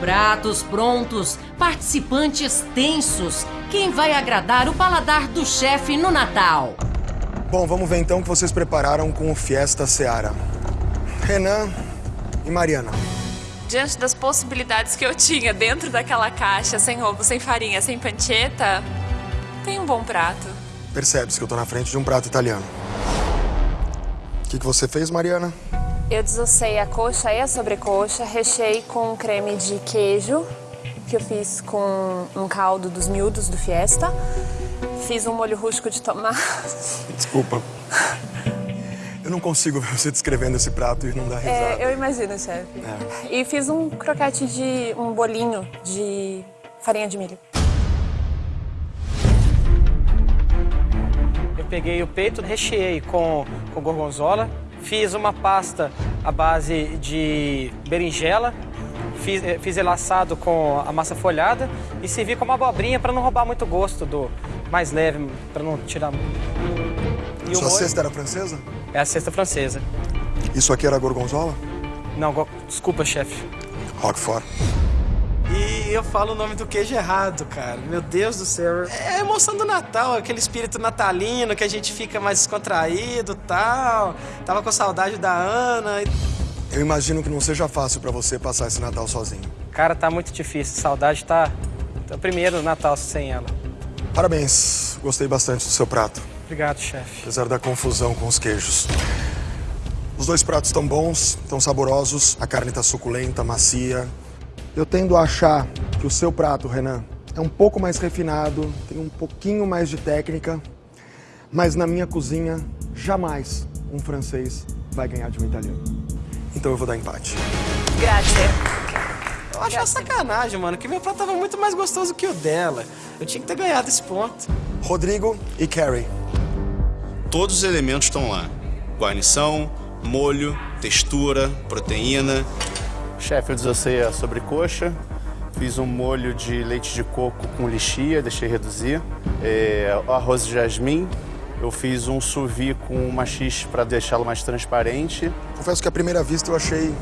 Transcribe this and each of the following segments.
Pratos prontos, participantes tensos. Quem vai agradar o paladar do chefe no Natal? Bom, vamos ver então o que vocês prepararam com o Fiesta Seara. Renan e Mariana. Diante das possibilidades que eu tinha dentro daquela caixa, sem ovo, sem farinha, sem panceta, tem um bom prato. Percebe-se que eu tô na frente de um prato italiano. O que, que você fez, Mariana? Eu desossei a coxa e a sobrecoxa, recheei com creme de queijo, que eu fiz com um caldo dos miúdos do Fiesta. Fiz um molho rústico de tomate. Desculpa. Eu não consigo ver você descrevendo esse prato e não dar risada. É, eu imagino, chefe. É. E fiz um croquete de um bolinho de farinha de milho. Eu peguei o peito, recheei com, com gorgonzola, fiz uma pasta à base de berinjela, fiz, eh, fiz ele assado com a massa folhada e servi com uma abobrinha para não roubar muito gosto do mais leve, para não tirar. E o Sua molho cesta era francesa? é a cesta francesa. Isso aqui era gorgonzola? Não, go- desculpa, chefe. Roquefort. Eu falo o nome do queijo errado, cara. Meu Deus do céu. É a emoção do Natal, aquele espírito natalino que a gente fica mais descontraído tal. Tava com saudade da Ana. Eu imagino que não seja fácil pra você passar esse Natal sozinho. Cara, tá muito difícil. Saudade tá. tá primeiro Natal sem ela. Parabéns, gostei bastante do seu prato, Obrigado, chefe. apesar da confusão com os queijos. Os dois pratos estão bons, estão saborosos, a carne está suculenta, macia. Eu tendo a achar que o seu prato, Renan, é um pouco mais refinado, tem um pouquinho mais de técnica, mas na minha cozinha, jamais um francês vai ganhar de um italiano. Então eu vou dar empate. Grazie. Eu acho uma sacanagem, mano, que meu prato tava muito mais gostoso que o dela. Eu tinha que ter ganhado esse ponto. Rodrigo e Carrie. Todos os elementos estão lá: guarnição, molho, textura, proteína. Chefe, eu desossei a sobrecoxa, fiz um molho de leite de coco com lixia, deixei reduzir. É, arroz de jasmim, eu fiz um sous vide com machixe para deixá-lo mais transparente. Confesso que à primeira vista eu achei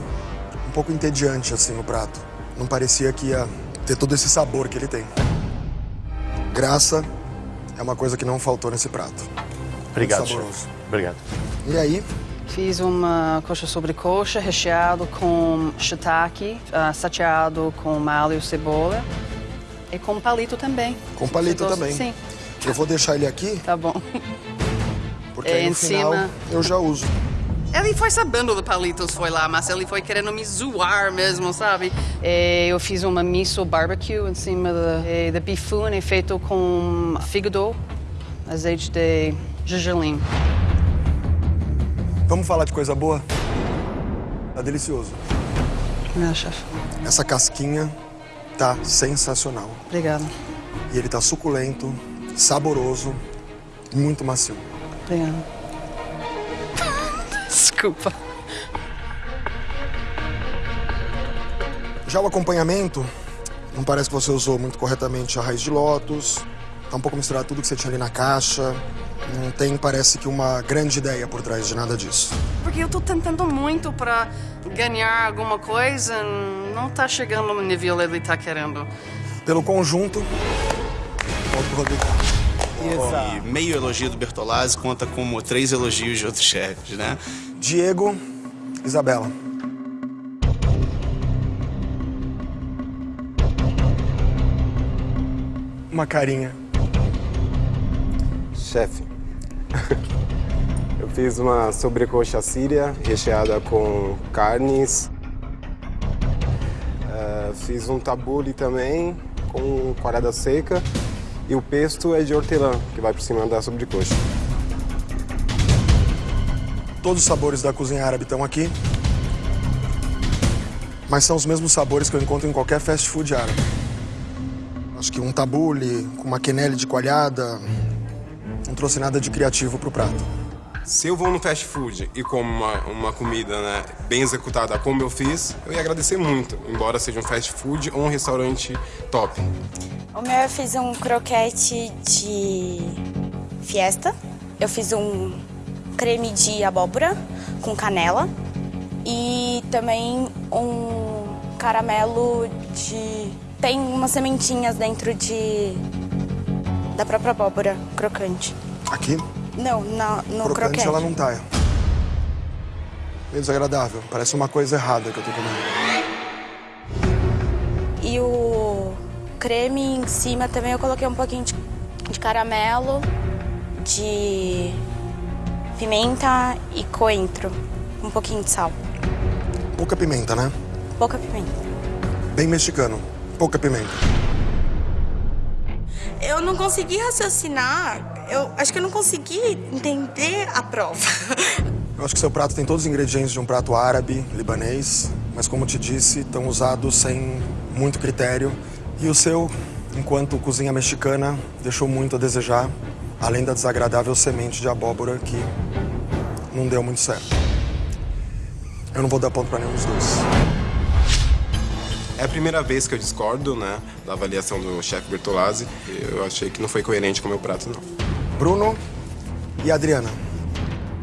um pouco entediante assim o prato. Não parecia que ia ter todo esse sabor que ele tem. Graça é uma coisa que não faltou nesse prato. Obrigado. Obrigado. E aí, Fiz uma coxa sobre coxa recheado com shiitake, ah, sateado com alho e cebola. E com palito também. com palito também. Sim, Eu vou deixar ele aqui, tá bom. porque É, aí no em final cima. eu já uso. Ele foi sabendo do palitos, foi lá, mas ele foi querendo me zoar mesmo, sabe? E eu fiz uma miso barbecue em cima da, da bifune feito com fígado, azeite de gergelim. Vamos falar de coisa boa? Tá delicioso. Meu chefe. Essa casquinha tá sensacional. Obrigada. E ele tá suculento, saboroso e muito macio. Obrigada. Desculpa. Já o acompanhamento, não parece que você usou muito corretamente a raiz de lótus. Tá um pouco misturado tudo que você tinha ali na caixa. Não tem, parece que, uma grande ideia por trás de nada disso. Porque eu tô tentando muito pra ganhar alguma coisa, não tá chegando no nível que ele tá querendo. Pelo conjunto. E meio elogio do Bertolazzi conta como três elogios de outros chefes, né? Diego, Isabela. Uma carinha. Chefe, eu fiz uma sobrecoxa síria recheada com carnes. Eh, fiz um tabule também com quarada seca. E o pesto é de hortelã, que vai por cima da sobrecoxa. Todos os sabores da cozinha árabe estão aqui. Mas são os mesmos sabores que eu encontro em qualquer fast food árabe. Acho que um tabule com uma quenelle de coalhada não trouxe nada de criativo pro prato. Se eu vou no fast food e como uma, uma comida né, bem executada como eu fiz, eu ia agradecer muito, embora seja um fast food ou um restaurante top. O meu eu fiz um croquete de fiesta. Eu fiz um creme de abóbora com canela. E também um caramelo de... Tem umas sementinhas dentro de... Da própria abóbora crocante. Aqui? Não, na, no crocante, croquete. ela não tá. Meio desagradável. Parece uma coisa errada que eu tô comendo. E o creme em cima também eu coloquei um pouquinho de, de caramelo, de pimenta e coentro. Um pouquinho de sal. Pouca pimenta, né? Pouca pimenta. Bem mexicano. Pouca pimenta. Eu não consegui raciocinar, eu acho que eu não consegui entender a prova. Eu acho que seu prato tem todos os ingredientes de um prato árabe, libanês, mas como te disse, estão usados sem muito critério. E o seu, enquanto cozinha mexicana, deixou muito a desejar, além da desagradável semente de abóbora que não deu muito certo. Eu não vou dar ponto para nenhum dos dois. É a primeira vez que eu discordo, né, da avaliação do chefe Bertolazzi. Eu achei que não foi coerente com o meu prato, não. Bruno e Adriana.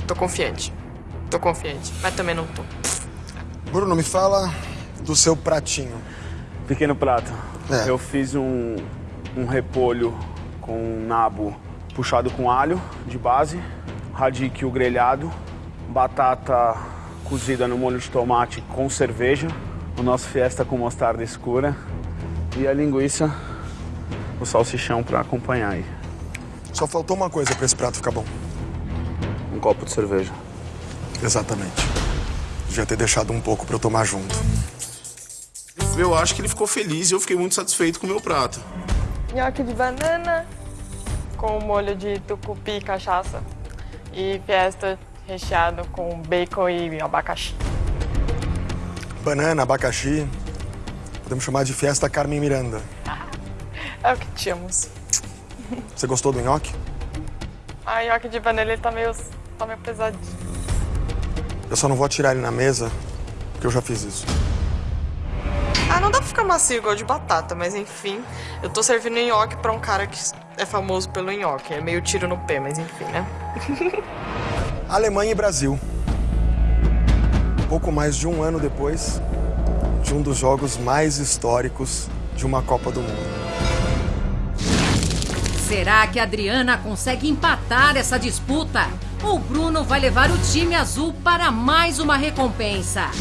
Tô confiante. Tô confiante, mas também não tô. Bruno, me fala do seu pratinho. Pequeno prato. É. Eu fiz um, um repolho com nabo puxado com alho de base, radicchio grelhado, batata cozida no molho de tomate com cerveja, o nosso fiesta com mostarda escura e a linguiça, o salsichão para acompanhar aí. Só faltou uma coisa para esse prato ficar bom. Um copo de cerveja. Exatamente. Devia ter deixado um pouco para eu tomar junto. Eu acho que ele ficou feliz e eu fiquei muito satisfeito com o meu prato. Nhoque de banana com molho de tucupi e cachaça. E fiesta recheado com bacon e abacaxi. Banana, abacaxi. Podemos chamar de Fiesta Carmen Miranda. É o que tínhamos. Você gostou do nhoque? A nhoque de banana ele tá meio, tá meio pesadinho. Eu só não vou atirar ele na mesa, porque eu já fiz isso. Ah, não dá pra ficar macio igual de batata, mas enfim. Eu tô servindo nhoque pra um cara que é famoso pelo nhoque. É meio tiro no pé, mas enfim, né? Alemanha e Brasil. Pouco mais de um ano depois de um dos jogos mais históricos de uma Copa do Mundo. Será que a Adriana consegue empatar essa disputa? Ou Bruno vai levar o time azul para mais uma recompensa?